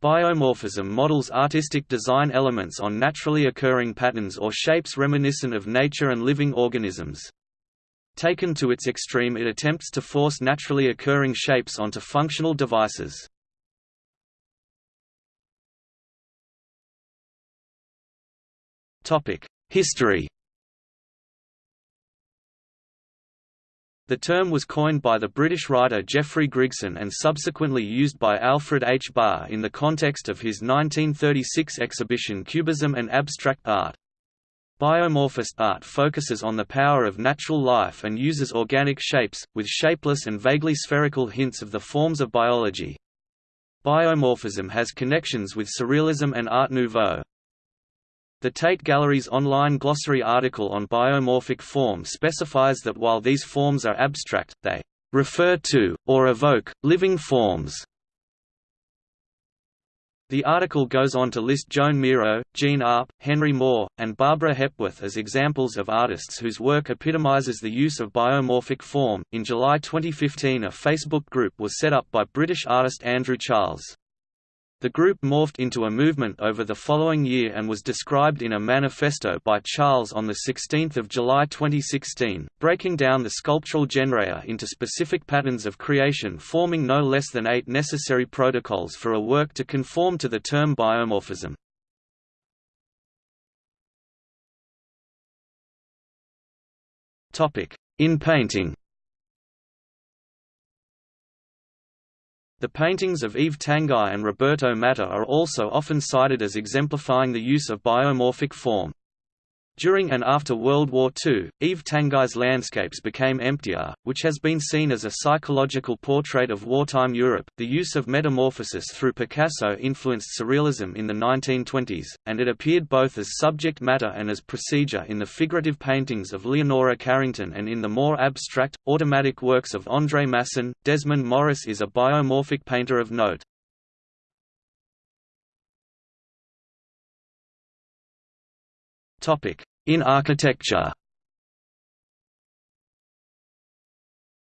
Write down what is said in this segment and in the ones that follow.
Biomorphism models artistic design elements on naturally occurring patterns or shapes reminiscent of nature and living organisms. Taken to its extreme it attempts to force naturally occurring shapes onto functional devices. History The term was coined by the British writer Geoffrey Grigson and subsequently used by Alfred H. Barr in the context of his 1936 exhibition Cubism and Abstract Art. Biomorphist art focuses on the power of natural life and uses organic shapes, with shapeless and vaguely spherical hints of the forms of biology. Biomorphism has connections with Surrealism and Art Nouveau. The Tate Gallery's online glossary article on biomorphic form specifies that while these forms are abstract, they refer to, or evoke, living forms. The article goes on to list Joan Miro, Jean Arp, Henry Moore, and Barbara Hepworth as examples of artists whose work epitomizes the use of biomorphic form. In July 2015, a Facebook group was set up by British artist Andrew Charles. The group morphed into a movement over the following year and was described in a manifesto by Charles on 16 July 2016, breaking down the sculptural genera into specific patterns of creation forming no less than eight necessary protocols for a work to conform to the term biomorphism. In painting The paintings of Yves Tanguy and Roberto Matta are also often cited as exemplifying the use of biomorphic form. During and after World War II, Yves Tanguy's landscapes became emptier, which has been seen as a psychological portrait of wartime Europe. The use of metamorphosis through Picasso influenced Surrealism in the 1920s, and it appeared both as subject matter and as procedure in the figurative paintings of Leonora Carrington and in the more abstract, automatic works of André Masson. Desmond Morris is a biomorphic painter of note. In architecture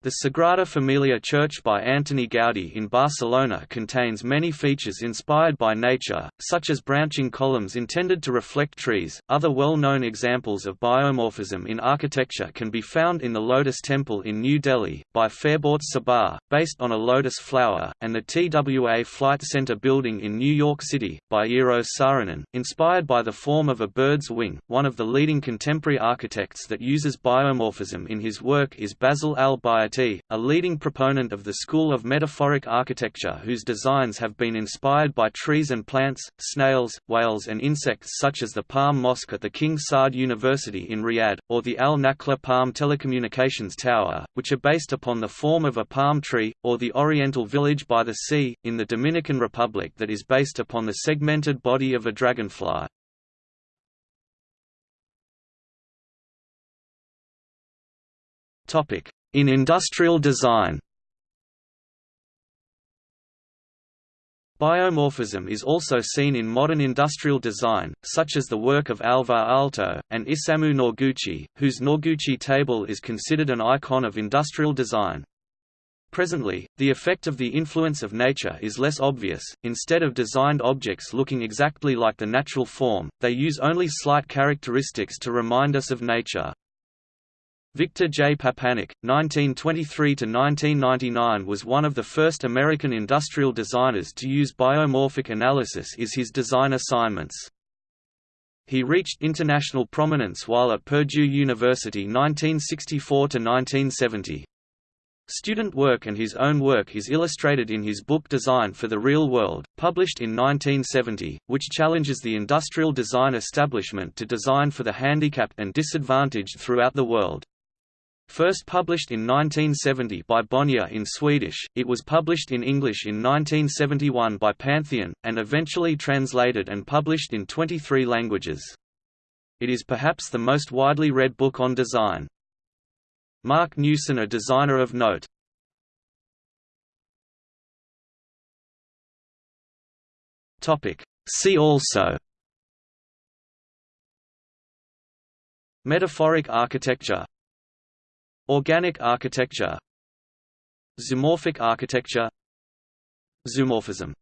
The Sagrada Familia church by Antoni Gaudí in Barcelona contains many features inspired by nature, such as branching columns intended to reflect trees. Other well-known examples of biomorphism in architecture can be found in the Lotus Temple in New Delhi, by Fariborz Sahba, based on a lotus flower, and the TWA Flight Center building in New York City, by Eero Saarinen, inspired by the form of a bird's wing. One of the leading contemporary architects that uses biomorphism in his work is Basil a leading proponent of the school of metaphoric architecture whose designs have been inspired by trees and plants, snails, whales and insects such as the Palm Mosque at the King Saud University in Riyadh, or the Al Nakhla Palm Telecommunications Tower, which are based upon the form of a palm tree, or the Oriental Village by the Sea, in the Dominican Republic that is based upon the segmented body of a dragonfly. Topic: in industrial design Biomorphism is also seen in modern industrial design, such as the work of Alvar Aalto, and Isamu Noguchi, whose Noguchi table is considered an icon of industrial design. Presently, the effect of the influence of nature is less obvious, instead of designed objects looking exactly like the natural form, they use only slight characteristics to remind us of nature. Victor J. Papanek, 1923–1999 was one of the first American industrial designers to use biomorphic analysis is his design assignments. He reached international prominence while at Purdue University 1964–1970. Student work and his own work is illustrated in his book Design for the Real World, published in 1970, which challenges the industrial design establishment to design for the handicapped and disadvantaged throughout the world. First published in 1970 by Bonnier in Swedish, it was published in English in 1971 by Pantheon, and eventually translated and published in 23 languages. It is perhaps the most widely read book on design. Marc Newson a designer of note. See also Metaphoric architecture Organic architecture. Zoomorphic architecture. Zoomorphism